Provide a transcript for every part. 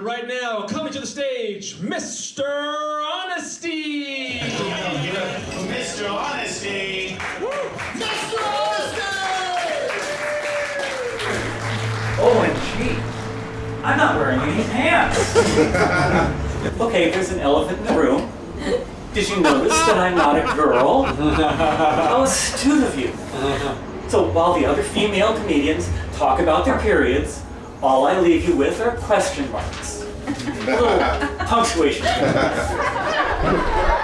But right now, coming to the stage, Mr. Honesty! Mr. Honesty! Mr. Honesty! Oh, OMG! I'm not wearing any pants! okay, there's an elephant in the room. Did you notice that I'm not a girl? Oh, How astute of you. So while the other female comedians talk about their periods, all I leave you with are question marks. Punctuation.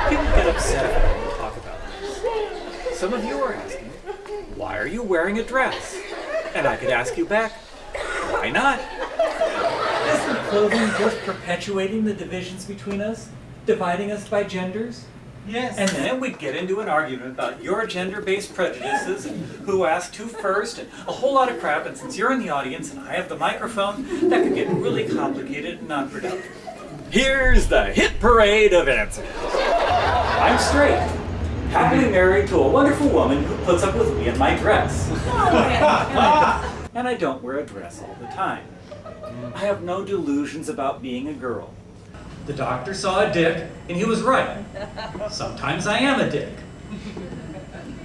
People get upset when we talk about this. Some of you are asking, why are you wearing a dress? And I could ask you back, why not? Isn't clothing just perpetuating the divisions between us? Dividing us by genders? Yes. And then we'd get into an argument about your gender-based prejudices and who asked who first and a whole lot of crap. And since you're in the audience and I have the microphone, that could get really complicated and unproductive. Here's the hit parade of answers. I'm straight, happily married to a wonderful woman who puts up with me in my dress. Oh, and I don't wear a dress all the time. I have no delusions about being a girl. The doctor saw a dick, and he was right. Sometimes I am a dick.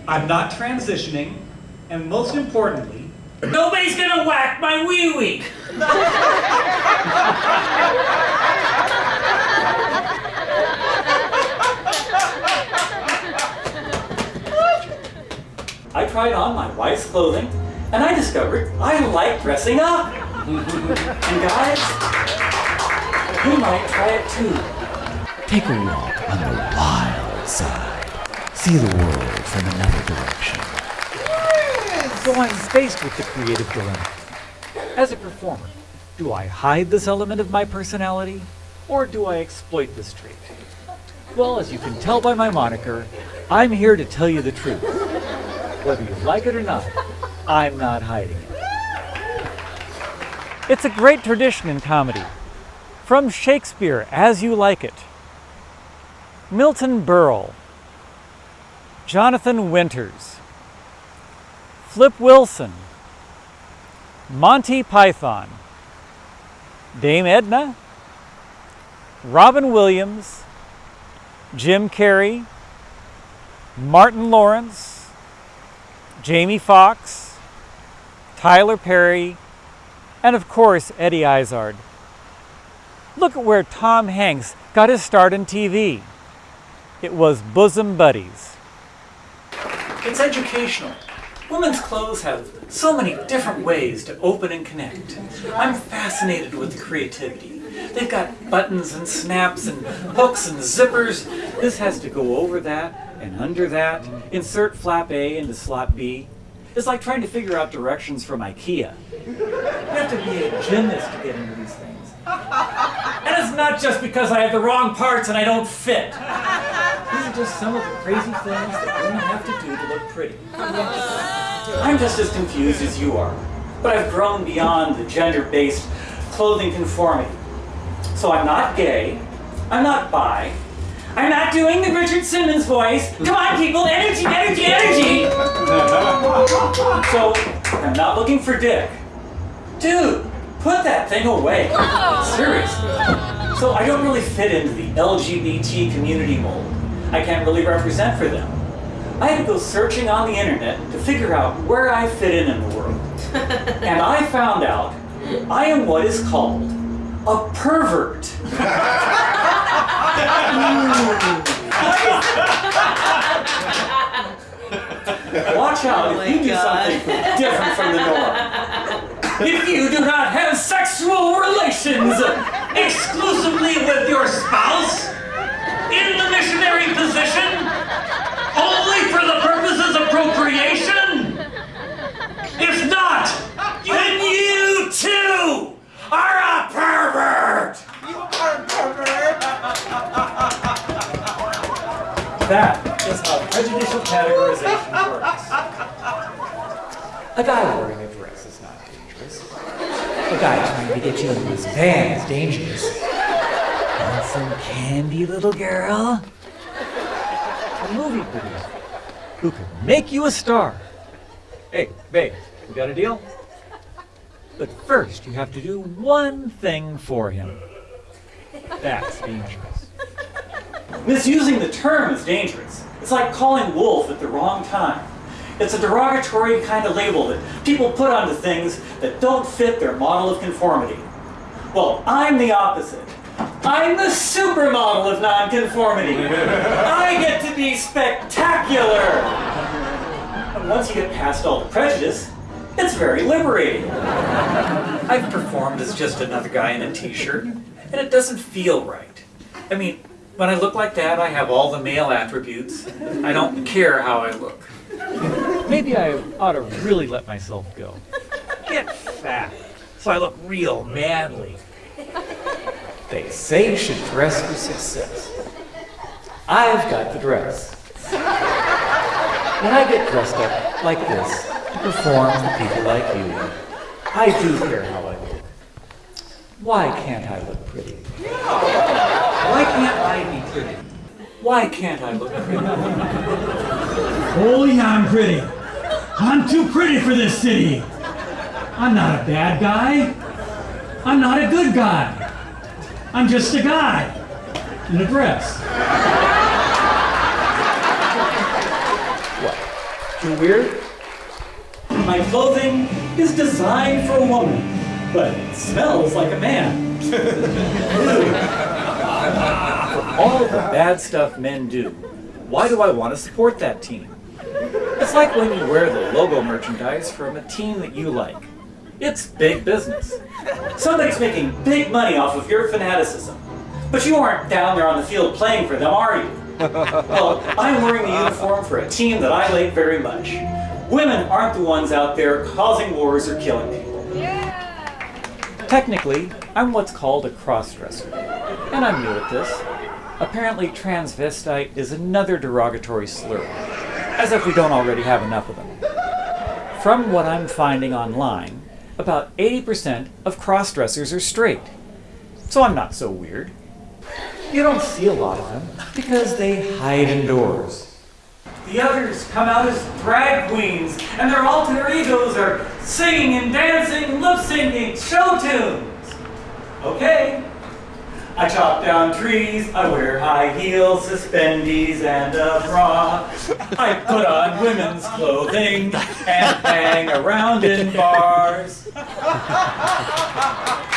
I'm not transitioning, and most importantly, nobody's gonna whack my wee wee. I tried on my wife's clothing, and I discovered I like dressing up. and guys, you might try it too. Take a walk on the wild side. See the world from another direction. So I'm faced with the creative dilemma. As a performer, do I hide this element of my personality, or do I exploit this trait? Well, as you can tell by my moniker, I'm here to tell you the truth. Whether you like it or not, I'm not hiding it. It's a great tradition in comedy. From Shakespeare, As You Like It, Milton Berle, Jonathan Winters, Flip Wilson, Monty Python, Dame Edna, Robin Williams, Jim Carrey, Martin Lawrence, Jamie Foxx, Tyler Perry, and of course Eddie Izzard. Look at where Tom Hanks got his start in TV. It was Bosom Buddies. It's educational. Women's clothes have so many different ways to open and connect. I'm fascinated with the creativity. They've got buttons and snaps and hooks and zippers. This has to go over that and under that. Insert flap A into slot B. It's like trying to figure out directions from IKEA. You have to be a gymnast to get into these not just because I have the wrong parts and I don't fit. These are just some of the crazy things that women have to do to look pretty. I'm just as confused as you are, but I've grown beyond the gender-based clothing conformity. So I'm not gay, I'm not bi, I'm not doing the Richard Simmons voice. Come on, people, energy, energy, energy! So I'm not looking for dick. Dude, put that thing away. Seriously. So I don't really fit into the LGBT community mold. I can't really represent for them. I had to go searching on the internet to figure out where I fit in in the world. And I found out I am what is called a pervert. Watch out if oh you do something different from the norm. If you do not have sexual relations exclusively with your spouse in the missionary position, only for the purposes of procreation, if not, then you too are a pervert! You are a pervert! That is how prejudicial categorization works. A guy wearing a dress is not dangerous. A guy to get you into his van is dangerous. Want some candy, little girl? A movie producer who can make you a star. Hey, babe, we got a deal? But first, you have to do one thing for him. That's dangerous. Misusing the term is dangerous. It's like calling wolf at the wrong time. It's a derogatory kind of label that people put onto things that don't fit their model of conformity. Well, I'm the opposite. I'm the supermodel of nonconformity. I get to be spectacular. And once you get past all the prejudice, it's very liberating. I've performed as just another guy in a t-shirt, and it doesn't feel right. I mean, when I look like that, I have all the male attributes. I don't care how I look. Maybe I ought to really let myself go. Get fat, so I look real manly. They say you should dress for success. I've got the dress. When I get dressed up like this to perform for people like you, I do care how I look. Why can't I look pretty? Why can't I be pretty? Why can't I look pretty? Yeah, I'm pretty. I'm too pretty for this city. I'm not a bad guy. I'm not a good guy. I'm just a guy in a dress. What? Too weird? My clothing is designed for a woman, but it smells like a man. for all the bad stuff men do, why do I want to support that team? It's like when you wear the logo merchandise from a team that you like. It's big business. Somebody's making big money off of your fanaticism. But you aren't down there on the field playing for them, are you? Well, I'm wearing the uniform for a team that I like very much. Women aren't the ones out there causing wars or killing people. Yeah. Technically, I'm what's called a crossdresser. And I'm new at this. Apparently, transvestite is another derogatory slur, as if we don't already have enough of them. From what I'm finding online, about 80% of crossdressers are straight. So I'm not so weird. You don't see a lot of them because they hide indoors. The others come out as drag queens, and their alter egos are singing and dancing, lip syncing show tunes. Okay. I chop down trees, I wear high heels, suspendies, and a bra. I put on women's clothing and hang around in bars.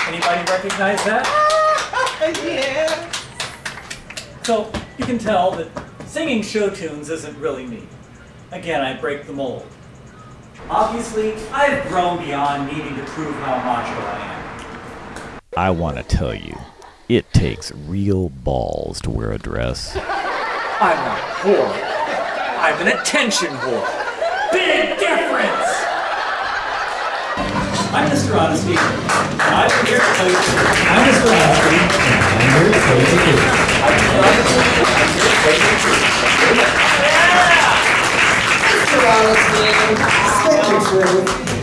Anybody recognize that? yeah. So you can tell that singing show tunes isn't really me. Again, I break the mold. Obviously, I've grown beyond needing to prove how macho I am. I want to tell you, it takes real balls to wear a dress. I'm a whore. I'm an attention whore. Big difference! I'm Mr. Honesty. I'm here to tell you. I'm Mr. Honesty. I'm here to tell you. I'm Mr. Honesty. I'm here to tell you the Mr. Honesty.